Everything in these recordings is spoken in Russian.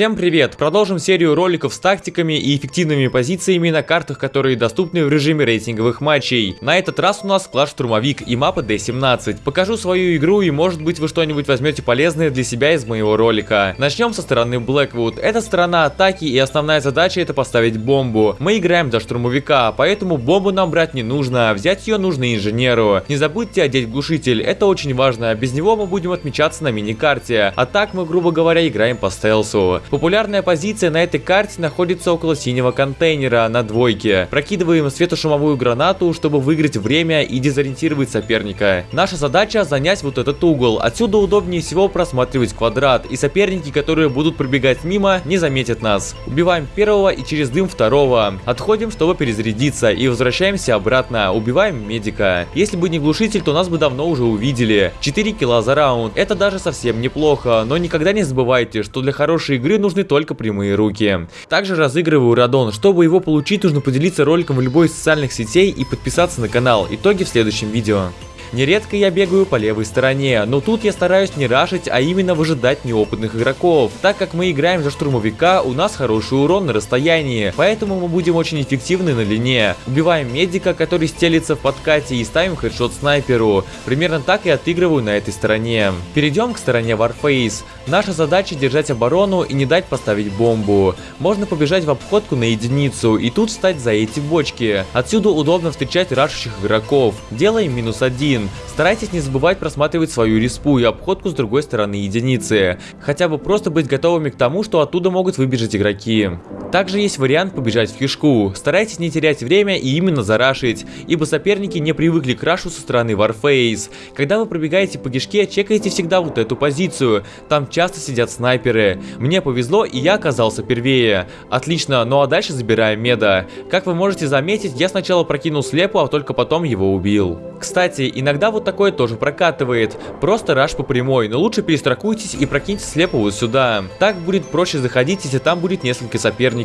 Всем привет! Продолжим серию роликов с тактиками и эффективными позициями на картах, которые доступны в режиме рейтинговых матчей. На этот раз у нас класс Штурмовик и мапа D17. Покажу свою игру и может быть вы что-нибудь возьмете полезное для себя из моего ролика. Начнем со стороны Blackwood. Это сторона атаки и основная задача это поставить бомбу. Мы играем за штурмовика, поэтому бомбу нам брать не нужно, взять ее нужно инженеру. Не забудьте одеть глушитель, это очень важно, без него мы будем отмечаться на миникарте. А так мы, грубо говоря, играем по стелсу. Популярная позиция на этой карте находится около синего контейнера на двойке. Прокидываем светошумовую гранату, чтобы выиграть время и дезориентировать соперника. Наша задача занять вот этот угол. Отсюда удобнее всего просматривать квадрат, и соперники, которые будут пробегать мимо, не заметят нас. Убиваем первого и через дым второго. Отходим, чтобы перезарядиться, и возвращаемся обратно. Убиваем медика. Если бы не глушитель, то нас бы давно уже увидели. 4 килла за раунд. Это даже совсем неплохо, но никогда не забывайте, что для хорошей игры нужны только прямые руки. Также разыгрываю радон. Чтобы его получить, нужно поделиться роликом в любой из социальных сетей и подписаться на канал. Итоги в следующем видео. Нередко я бегаю по левой стороне, но тут я стараюсь не рашить, а именно выжидать неопытных игроков. Так как мы играем за штурмовика, у нас хороший урон на расстоянии, поэтому мы будем очень эффективны на линии. Убиваем медика, который стелится в подкате и ставим хедшот снайперу. Примерно так и отыгрываю на этой стороне. Перейдем к стороне Warface. Наша задача держать оборону и не дать поставить бомбу. Можно побежать в обходку на единицу и тут встать за эти бочки. Отсюда удобно встречать рашущих игроков. Делаем минус один один. Старайтесь не забывать просматривать свою респу и обходку с другой стороны единицы. Хотя бы просто быть готовыми к тому, что оттуда могут выбежать игроки. Также есть вариант побежать в кишку. Старайтесь не терять время и именно зарашить, ибо соперники не привыкли к рашу со стороны Warface. Когда вы пробегаете по кишке, чекайте всегда вот эту позицию. Там часто сидят снайперы. Мне повезло и я оказался первее. Отлично, ну а дальше забираем меда. Как вы можете заметить, я сначала прокинул слепу, а только потом его убил. Кстати, иногда вот такое тоже прокатывает. Просто раш по прямой, но лучше перестрахуйтесь и прокиньте слепо вот сюда. Так будет проще заходить, если там будет несколько соперников.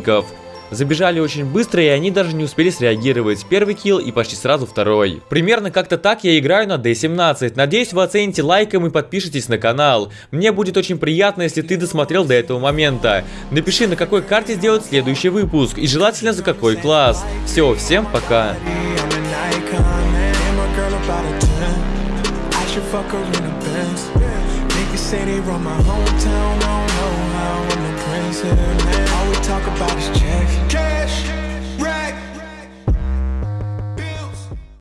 Забежали очень быстро, и они даже не успели среагировать. Первый килл и почти сразу второй. Примерно как-то так я играю на D17. Надеюсь, вы оцените лайком и подпишитесь на канал. Мне будет очень приятно, если ты досмотрел до этого момента. Напиши, на какой карте сделать следующий выпуск, и желательно за какой класс. Все, всем пока. talk about